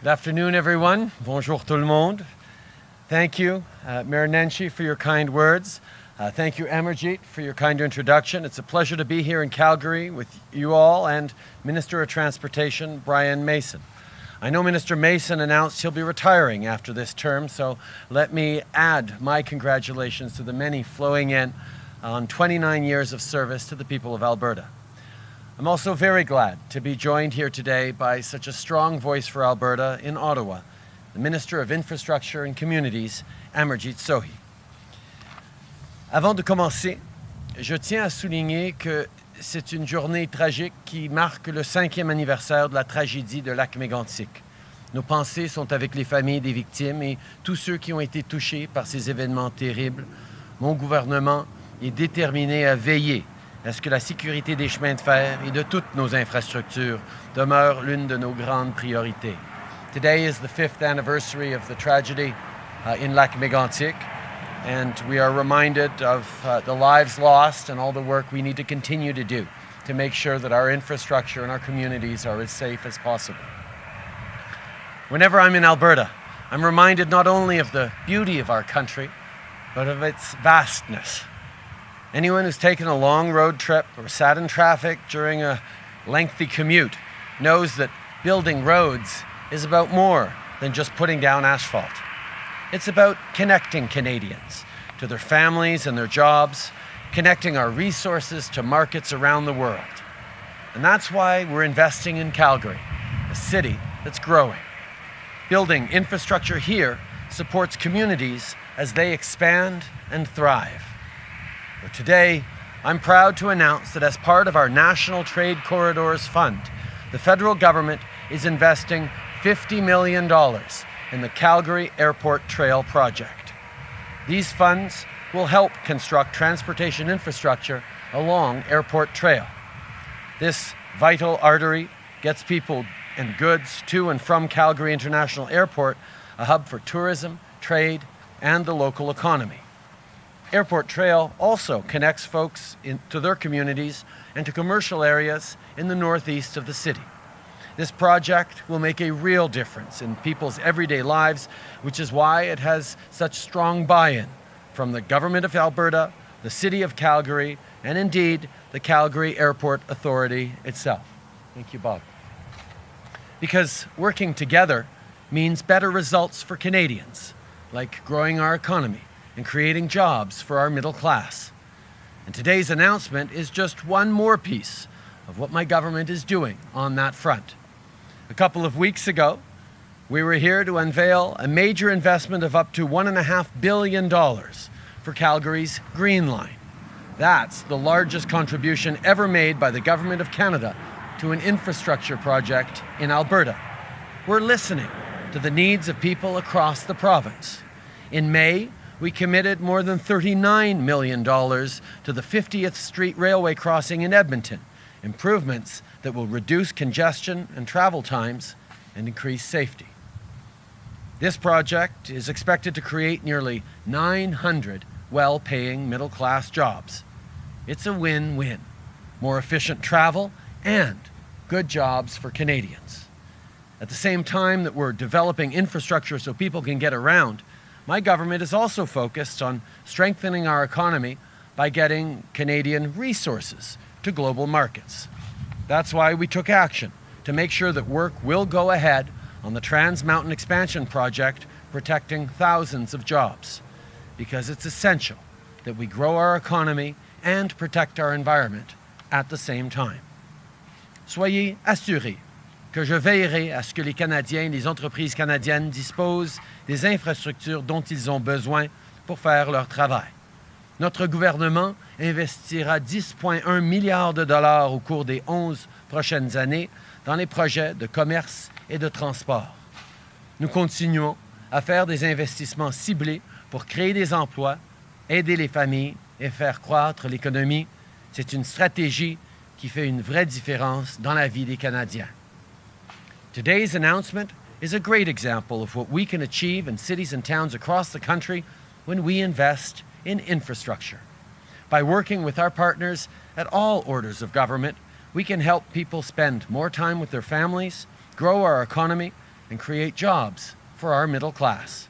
Good afternoon, everyone. Bonjour tout le monde. Thank you, uh, Mayor Nenshi, for your kind words. Uh, thank you, Amarjeet, for your kind introduction. It's a pleasure to be here in Calgary with you all and Minister of Transportation, Brian Mason. I know Minister Mason announced he'll be retiring after this term, so let me add my congratulations to the many flowing in on 29 years of service to the people of Alberta. I'm also very glad to be joined here today by such a strong voice for Alberta in Ottawa, the Minister of Infrastructure and Communities, Amarjeet Sohi. Avant de commencer, je tiens à souligner que c'est une journée tragique qui marque le cinquième anniversaire de la tragédie de lac mégantic. Nos pensées sont avec les familles des victimes et tous ceux qui ont été touchés par ces événements terribles. Mon gouvernement est déterminé à veiller à ce que la sécurité des chemins de fer et de toutes nos infrastructures demeure l'une de nos grandes priorités. Today is the fifth anniversary of the tragedy uh, in Lac Mégantic. And we are reminded of uh, the lives lost and all the work we need to continue to do to make sure that our infrastructure and our communities are as safe as possible. Whenever I'm in Alberta, I'm reminded not only of the beauty of our country, but of its vastness. Anyone who's taken a long road trip or sat in traffic during a lengthy commute knows that building roads is about more than just putting down asphalt. It's about connecting Canadians to their families and their jobs, connecting our resources to markets around the world. And that's why we're investing in Calgary, a city that's growing. Building infrastructure here supports communities as they expand and thrive. But today, I'm proud to announce that as part of our National Trade Corridors Fund, the federal government is investing $50 million in the Calgary Airport Trail project. These funds will help construct transportation infrastructure along Airport Trail. This vital artery gets people and goods to and from Calgary International Airport, a hub for tourism, trade, and the local economy. Airport Trail also connects folks in, to their communities and to commercial areas in the northeast of the city. This project will make a real difference in people's everyday lives, which is why it has such strong buy-in from the Government of Alberta, the City of Calgary, and indeed the Calgary Airport Authority itself. Thank you, Bob. Because working together means better results for Canadians, like growing our economy and creating jobs for our middle class. And today's announcement is just one more piece of what my government is doing on that front. A couple of weeks ago, we were here to unveil a major investment of up to $1.5 billion for Calgary's Green Line. That's the largest contribution ever made by the Government of Canada to an infrastructure project in Alberta. We're listening to the needs of people across the province. In May, we committed more than $39 million to the 50th Street Railway crossing in Edmonton, improvements that will reduce congestion and travel times and increase safety. This project is expected to create nearly 900 well-paying middle-class jobs. It's a win-win. More efficient travel and good jobs for Canadians. At the same time that we're developing infrastructure so people can get around, my government is also focused on strengthening our economy by getting Canadian resources to global markets. That's why we took action to make sure that work will go ahead on the Trans Mountain Expansion Project protecting thousands of jobs. Because it's essential that we grow our economy and protect our environment at the same time. Soyez assurés que je veillerai à ce que les Canadiens et les entreprises canadiennes disposent des infrastructures dont ils ont besoin pour faire leur travail. Notre gouvernement investira 10,1 milliards de dollars au cours des 11 prochaines années dans les projets de commerce et de transport. Nous continuons à faire des investissements ciblés pour créer des emplois, aider les familles et faire croître l'économie. C'est une stratégie qui fait une vraie différence dans la vie des Canadiens. Today's announcement is a great example of what we can achieve in cities and towns across the country when we invest in infrastructure. By working with our partners at all orders of government, we can help people spend more time with their families, grow our economy, and create jobs for our middle class.